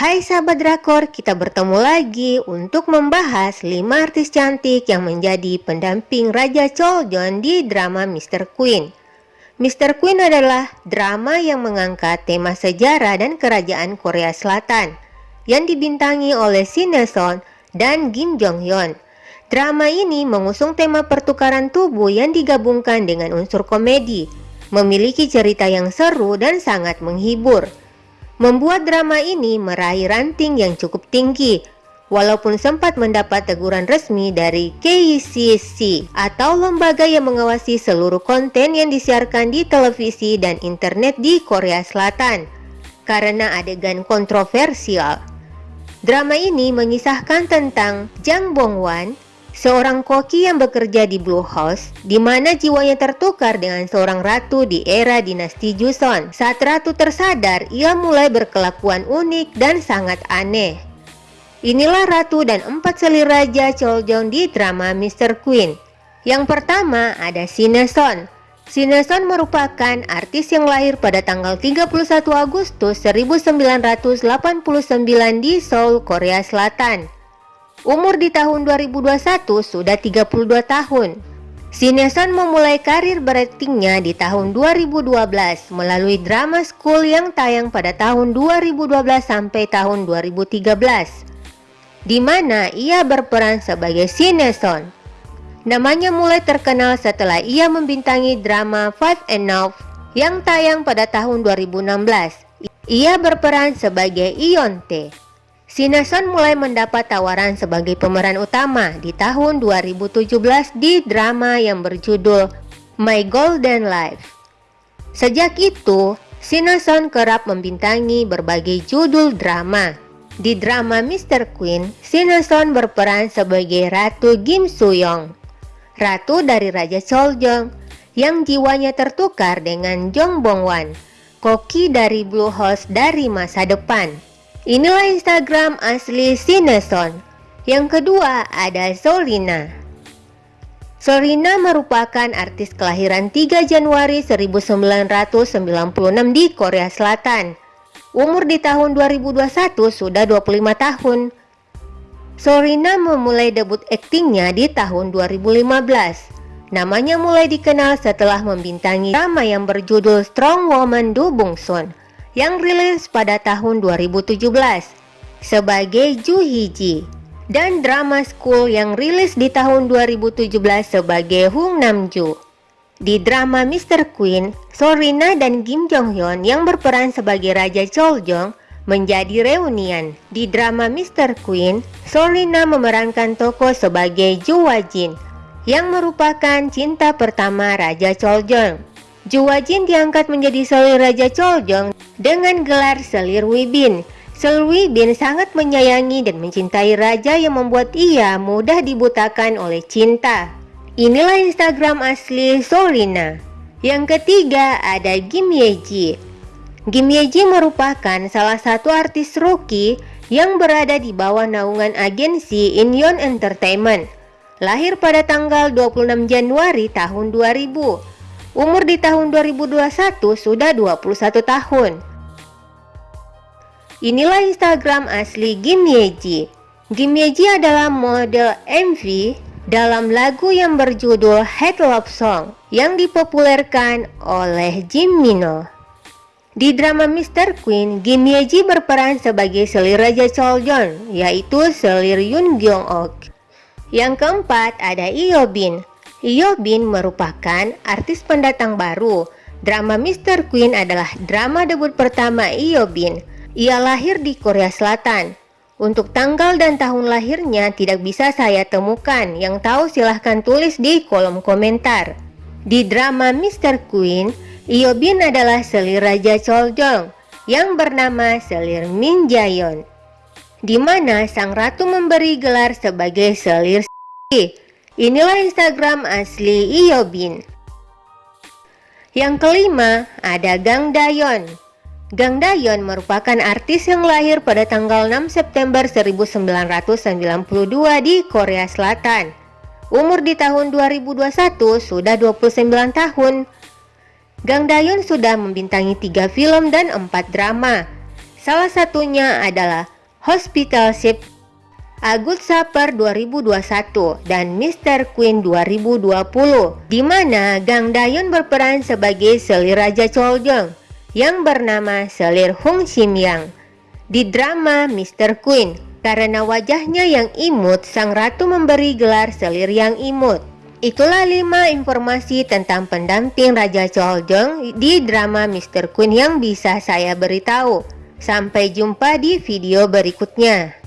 Hai sahabat drakor, kita bertemu lagi untuk membahas 5 artis cantik yang menjadi pendamping Raja Choljon di drama Mr. Queen. Mr. Queen adalah drama yang mengangkat tema sejarah dan kerajaan Korea Selatan yang dibintangi oleh Shin Son dan Kim Jong Hyun. Drama ini mengusung tema pertukaran tubuh yang digabungkan dengan unsur komedi, memiliki cerita yang seru dan sangat menghibur membuat drama ini meraih ranting yang cukup tinggi walaupun sempat mendapat teguran resmi dari KCC atau lembaga yang mengawasi seluruh konten yang disiarkan di televisi dan internet di Korea Selatan karena adegan kontroversial. Drama ini mengisahkan tentang Jang Bong-wan seorang koki yang bekerja di Blue House, di mana jiwanya tertukar dengan seorang ratu di era dinasti Joseon. Saat ratu tersadar, ia mulai berkelakuan unik dan sangat aneh. Inilah ratu dan empat selir raja Choljong di drama Mr. Queen. Yang pertama ada Sineson. Sineson merupakan artis yang lahir pada tanggal 31 Agustus 1989 di Seoul, Korea Selatan. Umur di tahun 2021 sudah 32 tahun. Sineson memulai karir beraktingnya di tahun 2012 melalui drama school yang tayang pada tahun 2012 sampai tahun 2013 di mana ia berperan sebagai Sineson. Namanya mulai terkenal setelah ia membintangi drama Five and Enough yang tayang pada tahun 2016. Ia berperan sebagai Ionte. Sineson mulai mendapat tawaran sebagai pemeran utama di tahun 2017 di drama yang berjudul My Golden Life. Sejak itu, Sineson kerap membintangi berbagai judul drama. Di drama Mr. Queen, Sineson berperan sebagai Ratu Kim Soo-young, ratu dari Raja Choljong yang jiwanya tertukar dengan Jong Bong-wan, koki dari Blue House dari masa depan. Inilah Instagram asli Sineson. Yang kedua ada Solina. Solina merupakan artis kelahiran 3 Januari 1996 di Korea Selatan. Umur di tahun 2021 sudah 25 tahun. Solina memulai debut aktingnya di tahun 2015. Namanya mulai dikenal setelah membintangi drama yang berjudul Strong Woman Do Bong Son yang rilis pada tahun 2017 sebagai Ju Hiji dan Drama School yang rilis di tahun 2017 sebagai Hung Namju. Di drama Mr. Queen, Sorina dan Kim Jong Hyun yang berperan sebagai Raja Choljong menjadi reunian. Di drama Mr. Queen, Sorina memerankan tokoh sebagai Ju Wajin yang merupakan cinta pertama Raja Choljong. Juwajin diangkat menjadi selir Raja Choljong dengan gelar selir Wibin. Selir Wibin sangat menyayangi dan mencintai raja yang membuat ia mudah dibutakan oleh cinta. Inilah Instagram asli Solina. Yang ketiga ada Kim Yeji. Kim Yeji merupakan salah satu artis rookie yang berada di bawah naungan agensi Inyon Entertainment. Lahir pada tanggal 26 Januari tahun 2000 Umur di tahun 2021 sudah 21 tahun. Inilah Instagram asli Kim Yeji. Kim Yeji adalah model MV dalam lagu yang berjudul Head Love Song yang dipopulerkan oleh Jim Mino. Di drama Mr. Queen, Kim Yeji berperan sebagai selir Raja Choljon, yaitu selir Yoon Gyong Ok. Yang keempat ada Io Bin, Bin merupakan artis pendatang baru. Drama Mr. Queen adalah drama debut pertama Bin. Ia lahir di Korea Selatan. Untuk tanggal dan tahun lahirnya tidak bisa saya temukan. Yang tahu silahkan tulis di kolom komentar. Di drama Mr. Queen, Bin adalah selir Raja Choljong yang bernama Selir Min Jayon, di mana sang ratu memberi gelar sebagai selir Inilah Instagram asli Iobin. Yang kelima, ada Gang Dayon. Gang Dayon merupakan artis yang lahir pada tanggal 6 September 1992 di Korea Selatan. Umur di tahun 2021 sudah 29 tahun. Gang Dayon sudah membintangi tiga film dan empat drama. Salah satunya adalah Hospital Ship A Good Supper 2021 dan Mr. Queen 2020 di mana Gang Dayun berperan sebagai selir Raja Choljong yang bernama Selir Hung Shim Yang di drama Mr. Queen karena wajahnya yang imut sang ratu memberi gelar selir yang imut Itulah 5 informasi tentang pendamping Raja Choljong di drama Mr. Queen yang bisa saya beritahu. Sampai jumpa di video berikutnya.